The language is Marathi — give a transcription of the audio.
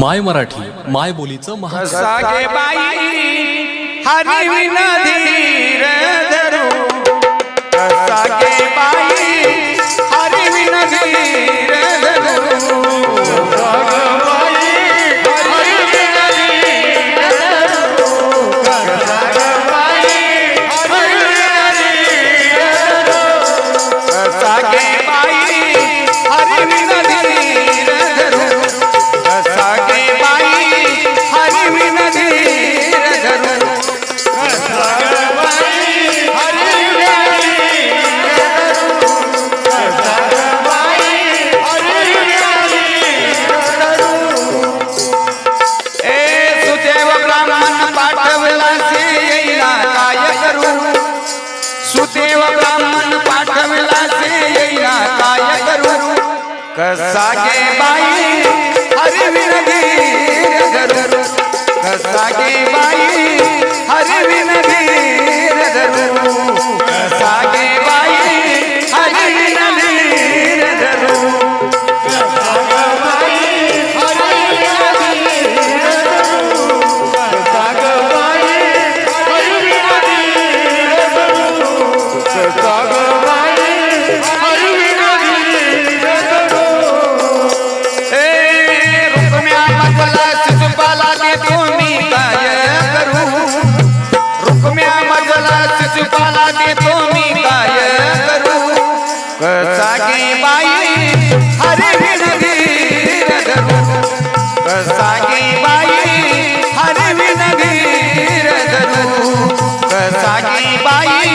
माय मराठी माय बोलीचं महासागे बाई हरी विना धीर कसा गे बाई भाजपाला देतो मी काय करू? कसा बाई हरे बाई हरे कसा बाई